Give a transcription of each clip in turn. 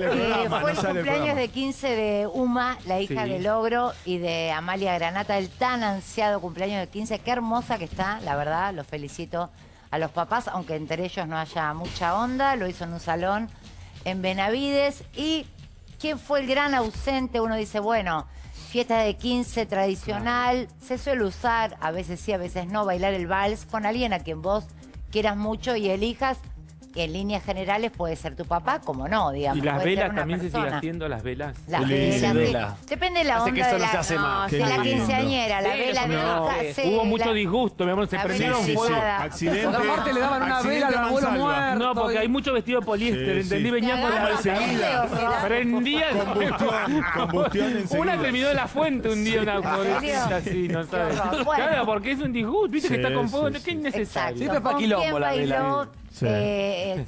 Eh, fue el cumpleaños de 15 de Uma, la hija Sí. de Logro, y de Amalia Granata, el tan ansiado cumpleaños de 15. Qué hermosa que está, la verdad, los felicito a los papás, aunque entre ellos no haya mucha onda. Lo hizo en un salón en Benavides. ¿Y quién fue el gran ausente? Uno dice, bueno, fiesta de 15 tradicional, se suele usar, a veces sí, a veces no, bailar el vals con alguien a quien vos quieras mucho y elijas. En líneas generales puede ser tu papá, como no, digamos. Y las puede velas también se sigue persona. haciendo, las velas. Las velas, sí. Vela. Depende de la Hace onda que esto de no la, se hace más. de la quinceañera, la Sí, vela de No, hubo mucho la- disgusto, mi amor, se sí, fuego. Accidente. Aparte le daban una vela al abuelo muerto. No, porque hay mucho vestido de poliéster, Sí, ¿entendí? sí. Venía con la... enseguida. Prendía el Combustión. Una terminó de la fuente un día, una pobrecita así, no sabes. Claro, porque es un disgusto, viste que está con fuego, no, qué innecesario. Siempre pa' ¿Con quilombo quién la vela. Sí. eh,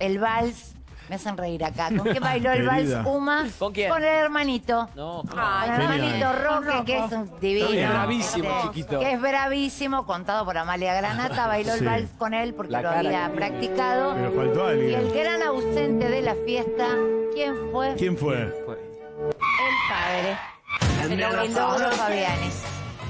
el vals? Me hacen reír acá. ¿Con quién bailó el Querida. vals Uma? ¿Con quién? Con el hermanito. No, Con el hermanito Roque, que es un divino. Es bravísimo, Este, chiquito. Que es bravísimo, contado por Amalia Granata. Bailó Sí. el vals con él porque La lo cara había que- practicado. Pero faltó Y el alguien. gran ausente de la fiesta, ¿quién fue? ¿Quién fue? El padre. El Fabiani.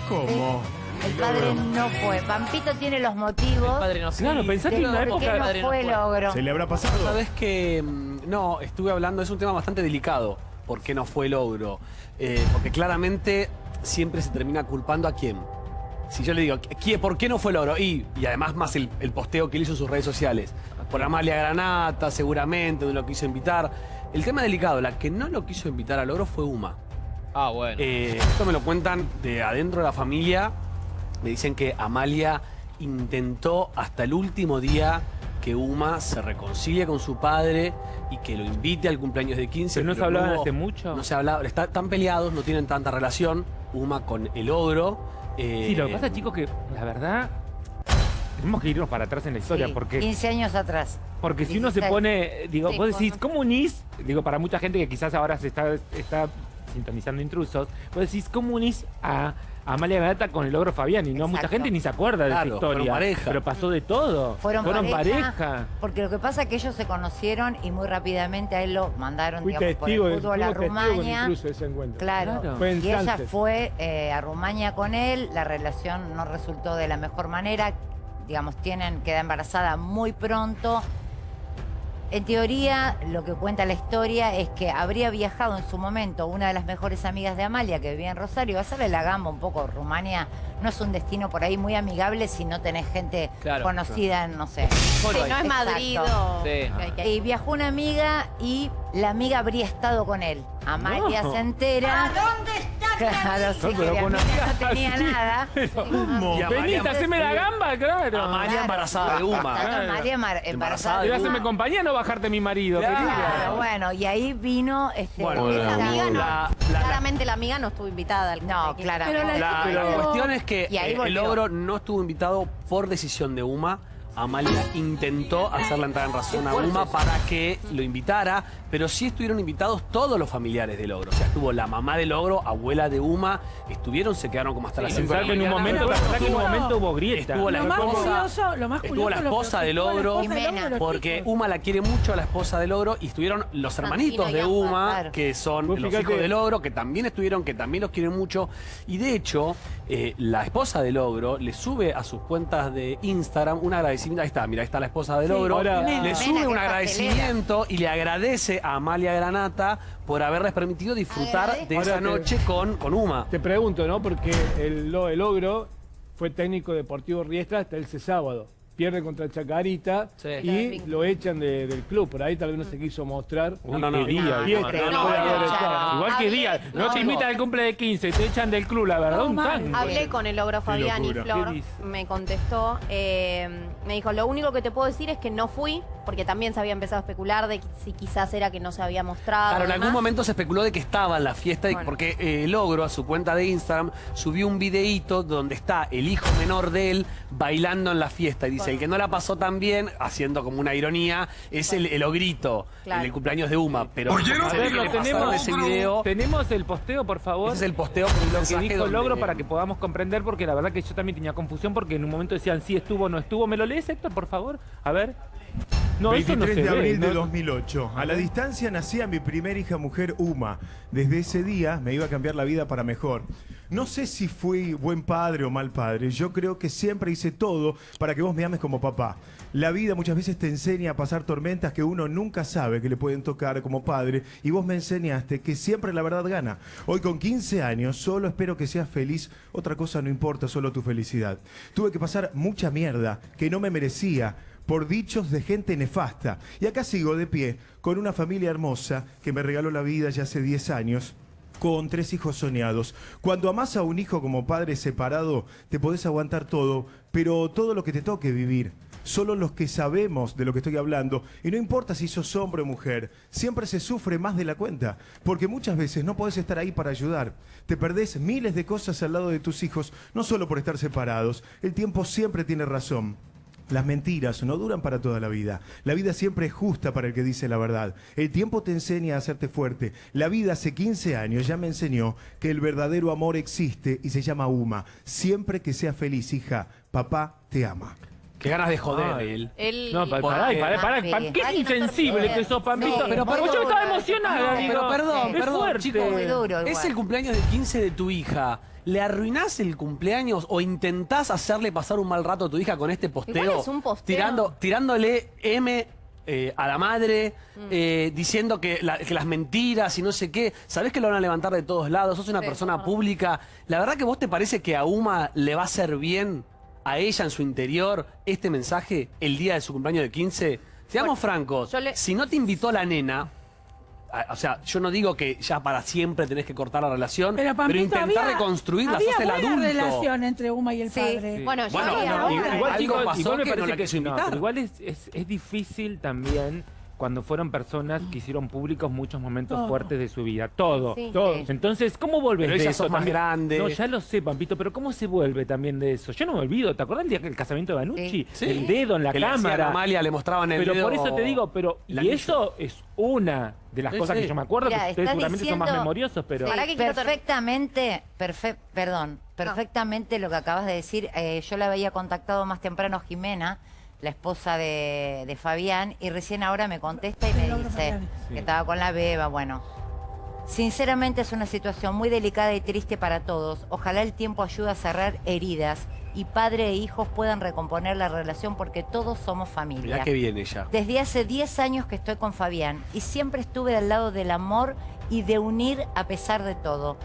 ¿Cómo? El padre no fue. Pampito tiene los motivos Padre no sé. Claro, pensá que en una época... no fue logro. ¿Se le habrá pasado? Sabes que mm, no, estuve hablando, es un tema bastante delicado, por qué no fue logro. Eh, porque claramente siempre se termina culpando a quién. Si yo le digo, ¿quién, ¿por qué no fue logro? Y, y además más el, el posteo que él hizo en sus redes sociales. Por Amalia Granata, seguramente, no lo quiso invitar. El tema delicado, la que no lo quiso invitar a logro fue Uma. Ah, bueno. Eh, esto me lo cuentan de adentro de la familia. Me dicen que Amalia intentó hasta el último día que Uma se reconcilie con su padre y que lo invite al cumpleaños de 15. ¿Pero no se hablaban hace mucho? No se hablaba, está- están peleados, no tienen tanta relación. Uma con el ogro. eh, Sí, lo que pasa, chicos, que la verdad... Tenemos que irnos para atrás en la historia, Sí, porque... 15 años atrás. Porque si uno se 16. pone, digo, Sí, vos decís, ¿cómo unís? Digo, para mucha gente que quizás ahora se está, está sintonizando intrusos, vos decís, ¿cómo unís a Amalia Granata con el logro Fabián? Y no mucha gente ni se acuerda de esa fueron historia. pareja. Pero pasó de todo. Fueron, pareja. Porque lo que pasa es que ellos se conocieron y muy rápidamente a él lo mandaron, Fui digamos, por testigo, el de, fútbol a Rumania. incluso ese encuentro. Claro. Claro. Fue en Y ella fue eh, a Rumania con él, la relación no resultó de la mejor manera, digamos, tienen, queda embarazada muy pronto. En teoría, lo que cuenta la historia es que habría viajado en su momento una de las mejores amigas de Amalia, que vivía en Rosario, a hacerle la gamba un poco. Rumania no es un destino por ahí muy amigable si no tenés gente Claro, conocida en, no sé. Si no es. Madrid o... Sí. Y viajó una amiga y la amiga habría estado con él. Amalia No. se entera. ¿A dónde está? Claro, sí, No, que pero la amiga no tenía nada. Y Amalia- Venite, haceme la gamba, claro. Amalia Claro. embarazada de Uma. Claro, María embar- embarazada. De Uma. compañía, no bajarte mi marido, Claro. querida. Claro, bueno, y ahí vino este. Bueno, Esa amiga no. la- la- Claramente la amiga no estuvo invitada al No. La, Pero- la cuestión es que Y ahí el logro no estuvo invitado por decisión de Uma. Amalia intentó hacerla entrar en razón a Uma para que lo invitara, pero sí estuvieron invitados todos los familiares del Logro. O sea, estuvo la mamá del Logro, abuela de Uma, estuvieron, se quedaron como hasta las 5 de Pensar la que en un momento, que en un momento hubo grieta. Estuvo la Lo más esposa, estuvo la esposa del la los porque. Uma la quiere mucho a la esposa del Logro y estuvieron los hermanitos Santino y de Uma, que son los hijos del Logro, que también estuvieron, que también los quieren mucho. Y de hecho, eh, la esposa del Logro le sube a sus cuentas de Instagram un agradecimiento. Ahí está, mira, ahí está la esposa del Logro. ahora- le sube un pastelera. agradecimiento y le agradece a Amalia Granata por haberles permitido disfrutar de Ahora esa te- noche con, con Uma. Te pregunto, ¿no? Porque el, el Ogro fue técnico deportivo Riestra hasta ese sábado. Pierde contra Chacarita Sí. y lo echan de- del club. Por ahí tal vez no se quiso mostrar. Uy, No, no, no. qué día. No, Fiesta, no, no, no, puede haber no, estado. Igual que día, no, no, te invitan al cumple de 15, te echan del club, la verdad, No, un. Hablé con el logro Fabián y. Flor, me contestó, eh, me dijo, lo único que te puedo decir es que no fui, porque también se había empezado a especular de si quizás era que no se había mostrado. Claro, en algún momento se especuló de que estaba en la fiesta, Bueno. porque eh, Logro a su cuenta de Instagram subió un videíto donde está el hijo menor de él bailando en la fiesta. Y dice, el que no la pasó tan bien, haciendo como una ironía, es el, el ogrito Claro. en el cumpleaños de Uma. Pero A ver, lo tenemos, ese video. tenemos el posteo, por favor. Ese es el posteo con un lo que dijo donde- Logro para que podamos comprender, porque la verdad que yo también tenía confusión, porque en un momento decían sí estuvo, no estuvo. ¿Me lo lees, Héctor, por favor? A ver. No, eso 23 no de ve, abril de no- 2008. A la distancia nacía mi primera hija mujer, Uma. Desde ese día me iba a cambiar la vida para mejor. No sé si fui buen padre o mal padre. Yo creo que siempre hice todo para que vos me ames como papá. La vida muchas veces te enseña a pasar tormentas que uno nunca sabe que le pueden tocar como padre. Y vos me enseñaste que siempre la verdad gana. Hoy con 15 años solo espero que seas feliz. Otra cosa no importa, solo tu felicidad. Tuve que pasar mucha mierda que no me merecía por dichos de gente nefasta. Y acá sigo de pie, con una familia hermosa que me regaló la vida ya hace 10 años. Con tres hijos soñados. Cuando amás a un hijo como padre separado, te podés aguantar todo, pero todo lo que te toque vivir. Solo los que sabemos de lo que estoy hablando, y no importa si sos hombre o mujer, siempre se sufre más de la cuenta, porque muchas veces no podés estar ahí para ayudar. Te perdés miles de cosas al lado de tus hijos, no solo por estar separados. El tiempo siempre tiene razón. Las mentiras no duran para toda la vida. La vida siempre es justa para el que dice la verdad. El tiempo te enseña a hacerte fuerte. La vida hace 15 años ya me enseñó que el verdadero amor existe y se llama Uma. Siempre que seas feliz, hija, papá te ama. Qué ganas de joder Ay. él. No, para, Papi, para- qué Ay, insensible que sos, Pampito. No, pero yo estaba emocionada, No, digo. pero perdón, es perdón, fuerte. Muy duro Es el cumpleaños de 15 de tu hija. ¿Le arruinás el cumpleaños o intentás hacerle pasar un mal rato a tu hija con este posteo? Igual es un posteo. Tirando, tirándole M eh, a la madre, Mm. eh, diciendo que, la- que las mentiras y no sé qué. Sabés que lo van a levantar de todos lados, sos una Sí, persona pública. ¿La verdad que vos te parece que a Uma le va a hacer bien a ella en su interior este mensaje el día de su cumpleaños de 15? Seamos francos, le- si no te invitó la nena, o sea, yo no digo que ya para siempre tenés que cortar la relación, Pero, Pampito, intentar había, reconstruirla, había sos el buena adulto. relación entre Uma y el Sí. padre. Bueno, yo Bueno, no, Igual, pasó igual me que no parece la que quiso no, invitar. pero igual es, es- es difícil también cuando fueron personas que hicieron públicos muchos momentos Todo. fuertes de su vida. Todo. Sí. todo. Entonces, ¿cómo vuelves Pero de eso más grande. No, ya lo sé, Pampito, pero ¿cómo se vuelve también de eso? Yo no me olvido. ¿Te acuerdas el día el casamiento de Banucci? Sí. El dedo en la Que le cámara. a Amalia, le mostraban el pero dedo. por eso te digo, pero y anillo. eso es una de las Sí, cosas sí. que yo me acuerdo, Mira, que ustedes seguramente son más memoriosos, pero que perfectamente, perfe- perdón, perfectamente lo que acabas de decir. eh, yo la había contactado más temprano Jimena, la esposa de, de Fabián, y recién ahora me contesta y me dice que estaba con la beba. Bueno, sinceramente es una situación muy delicada y triste para todos. Ojalá el tiempo ayude a cerrar heridas y padre e hijos puedan recomponer la relación porque todos somos familia. Mirá que bien ella. Desde hace 10 años que estoy con Fabián y siempre estuve al lado del amor y de unir a pesar de todo.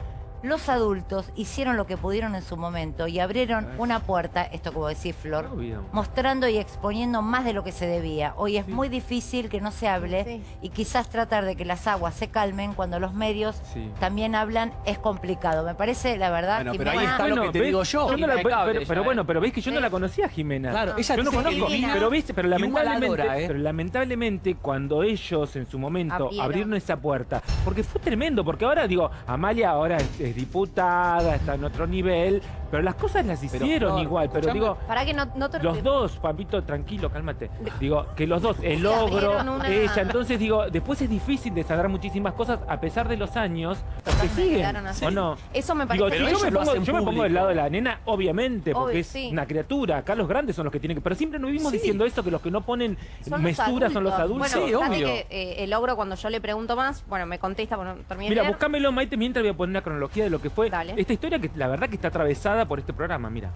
Los adultos hicieron lo que pudieron en su momento y abrieron una puerta, esto como decís Flor, Obvio. mostrando y exponiendo más de lo que se debía. Hoy es muy difícil que no se hable Sí. y quizás tratar de que las aguas se calmen cuando los medios Sí. también hablan es complicado. Me parece, la verdad, Bueno, que pero ahí Jimena- está lo que te ¿ves? digo yo. no la- pero, ella, pero ¿eh? bueno, pero veis que yo no la conocía Jimena. Claro, ella yo no conozco, divina pero viste, pero lamentablemente, adora, ¿eh? pero lamentablemente cuando ellos en su momento Abrieron. abrieron, esa puerta, porque fue tremendo, porque ahora digo, Amalia ahora es, diputada, está en otro nivel, pero las cosas las hicieron igual, pero digo, Para que no, no te los dos, papito, tranquilo, cálmate. Digo, que los dos, el abrieron una- ella, entonces digo, después es difícil desagrar muchísimas cosas a pesar de los años, porque siguen. ¿o no? Eso me Digo, parece si Pero yo, ellos me lo pongo, hacen yo me pongo del lado de la nena, obviamente, porque Obvio, es sí. una criatura. Acá los grandes son los que tienen que. Pero siempre nos vivimos Sí. diciendo eso, que los que no ponen Son los mesura son los adultos. Bueno, Sí, obvio. que eh, el logro cuando yo le pregunto más, bueno, me contesta, bueno, terminé Mira, buscámelo, Maite, mientras voy a poner una cronología de lo que fue Dale. esta historia que la verdad que está atravesada por este programa, mira.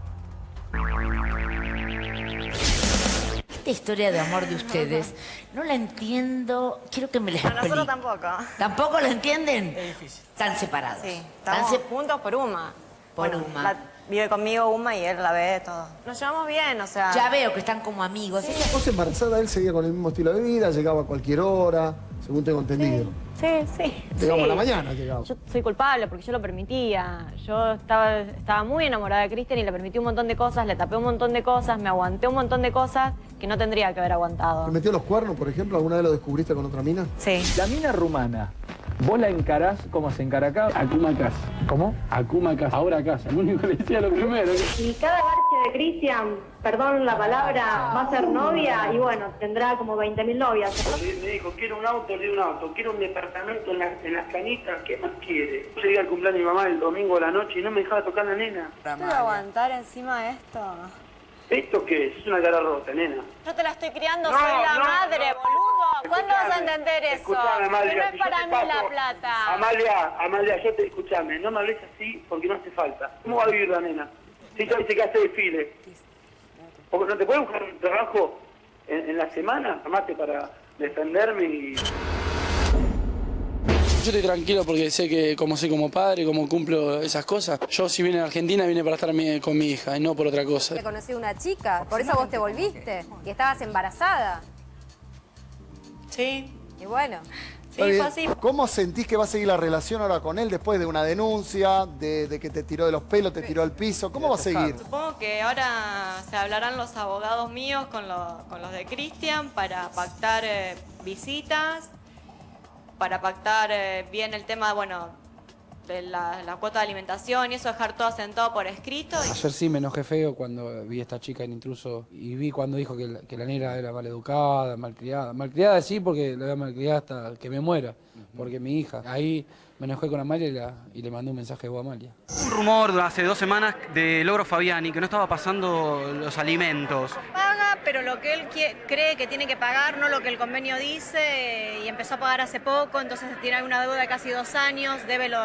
Esta historia de amor de ustedes, no la entiendo. Quiero que me la explique. Nosotros tampoco. ¿Tampoco la entienden? Están separados. Sí, Están estamos se- juntos por Uma. Por Bueno, Uma. la- vive conmigo Uma y él la ve todo. Nos llevamos bien, o sea. Ya veo que están como amigos. Vos embarazada, él seguía con el mismo estilo de vida, llegaba a cualquier hora, según tengo entendido. Sí, sí. Llegamos sí. a la mañana. Yo soy culpable porque yo lo permitía. Yo estaba, estaba muy enamorada de Kristen y le permití un montón de cosas, le tapé un montón de cosas, me aguanté un montón de cosas que no tendría que haber aguantado. ¿Te metió los cuernos, por ejemplo? ¿Alguna vez lo descubriste con otra mina? Sí. La mina rumana, vos la encarás como se encara acá. Akuma casa. ¿Cómo? Akuma casa. Ahora casa. El único que le decía lo primero. Y cada garche de Cristian, perdón la palabra, va a ser novia y bueno, tendrá como 20.000 novias. Me dijo, quiero un auto, le di un auto, quiero un departamento en, la- en las canitas, ¿qué más quiere? Yo llegué al cumpleaños de mi mamá el domingo a la noche y no me dejaba tocar la nena. ¿Puedo aguantar encima de esto? ¿Esto qué es? Es una cara rota, nena. Yo te la estoy criando, No, soy la no, madre, no. boludo. ¿Cuándo vas a entender eso? Amalia, no es para mí paso- la plata. Amalia, Amalia, yo te escuchame, no me hables así porque no hace falta. ¿Cómo va a vivir la nena? Si ella dice que hace desfile. Porque no te puedes buscar un trabajo en, en la semana, amate para defenderme y... Yo estoy tranquilo porque sé que como soy como padre, como cumplo esas cosas. Yo si vine a Argentina vine para estar mi- con mi hija y no por otra cosa. Te conocí una chica, por eso vos te volviste. Y estabas embarazada. Sí. Y bueno. Bien. ¿Cómo sentís que va a seguir la relación ahora con él después de una denuncia, de, de que te tiró de los pelos, te tiró al piso? ¿Cómo va a seguir? Supongo que ahora se hablarán los abogados míos con, lo- con los de Cristian para pactar eh, visitas, para pactar eh, bien el tema, bueno, de la, la cuota de alimentación y eso, dejar todo asentado por escrito. y- Ayer sí me enojé feo cuando vi a esta chica en intruso y vi cuando dijo que la, que la negra era maleducada, malcriada. Malcriada sí porque la voy a malcriar hasta que me muera, porque mi hija. Ahí me enojé con Amalia y, la- y le mandé un mensaje a Amalia. Un rumor hace dos semanas de Logro Fabiani que no estaba pasando los alimentos. Pero lo que él cree que tiene que pagar, no lo que el convenio dice, y empezó a pagar hace poco, entonces tiene una deuda de casi dos años, debe, lo,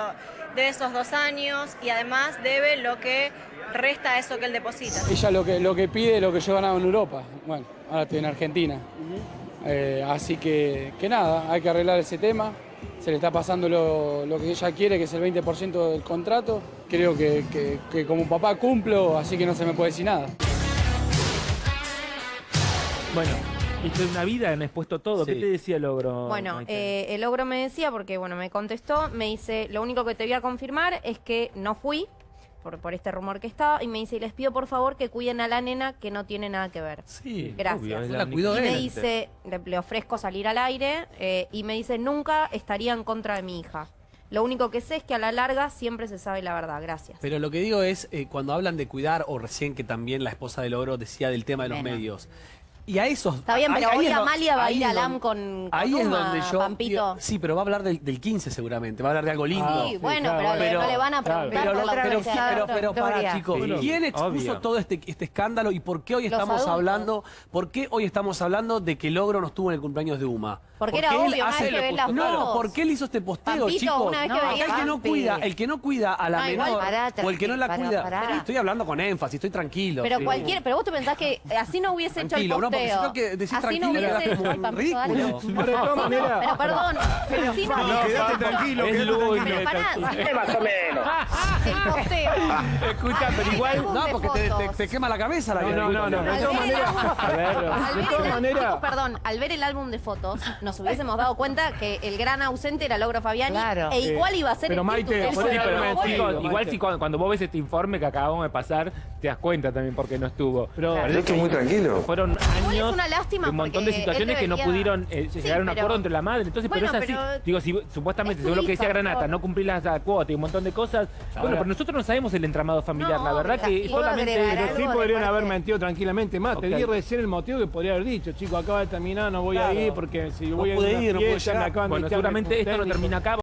debe esos dos años y además debe lo que resta a eso que él deposita. Ella lo que, lo que pide es lo que yo ganaba en Europa. Bueno, ahora estoy en Argentina. Eh, así que, que nada, hay que arreglar ese tema. Se le está pasando lo, lo que ella quiere, que es el 20% del contrato. Creo que, que- que como papá cumplo, así que no se me puede decir nada. Bueno, esto es una vida, me has puesto todo. ¿Qué te decía Logro? Bueno, Maite? eh, el ogro me decía, porque bueno, me contestó, me dice, lo único que te voy a confirmar es que no fui, por, por este rumor que estaba, y me dice, y les pido por favor que cuiden a la nena que no tiene nada que ver. Sí, Gracias. obvio, la y él. me dice, le, le ofrezco salir al aire, eh, y me dice, nunca estaría en contra de mi hija. Lo único que sé es que a la larga siempre se sabe la verdad. Gracias. Pero lo que digo es, eh, cuando hablan de cuidar, o recién que también la esposa del ogro decía del tema de los Bueno. medios. Y a esos... Está bien, pero ahí hoy Amalia va a ir es al don- AM con, con Ahí es Uma, donde yo... Pampito. Sí, pero va a hablar del, del 15 seguramente, va a hablar de algo lindo. Sí, bueno, pero, no le van a preguntar Pero, por la pero, pero, historia. chicos, Sí, ¿quién expuso obvio. todo este, este escándalo y por qué hoy Los estamos adultos. hablando, por qué hoy estamos hablando de que Logro no estuvo en el cumpleaños de Uma? Porque era él obvio, una hace- que ves las No. ¿por qué él hizo este posteo, Pampito, chicos? una vez que el que no cuida, el que no cuida a la menor pará, o el que no la pará, cuida. pará. Estoy hablando con énfasis, estoy tranquilo. Pero Sí. cualquier, pero vos te pensás que así no hubiese hecho el Porque que decís así no hubiese dale. ridículo. Así Pero de todas no- maneras- Pero perdón, pero si no No, hubiese hecho- tranquilo, tranquilo. Pero pará, más o menos. el posteo. Escucha, pero igual. No, porque te, quema la cabeza la No, que- no, no, no. De todas maneras, perdón, al ver el álbum de fotos, nos hubiésemos dado cuenta que el gran ausente era Logro Fabiani Claro. e igual iba a ser Pero el Maite, Sí, pero, igual si cuando, cuando vos ves este informe que acabamos de pasar, te das cuenta también por qué no estuvo. Pero- Parece Yo que estoy muy tranquilo. Fueron Igual es una lástima de un montón de situaciones que no pudieron eh, Sí, llegar a un pero- acuerdo entre la madre. Entonces, Bueno, pero es así. pero- Digo, si supuestamente, según lo que decía Granata, por- no cumplir la la cuota y un montón de cosas. Bueno, pero nosotros no sabemos el entramado familiar. No, la verdad que puedo solamente. Sí podrían haber mentido tranquilamente más. Te di recién el motivo que podría haber dicho, chico, acaba de terminar, no voy a ir porque si No voy a ir, no me llegar. Bueno, seguramente esto no termina acá.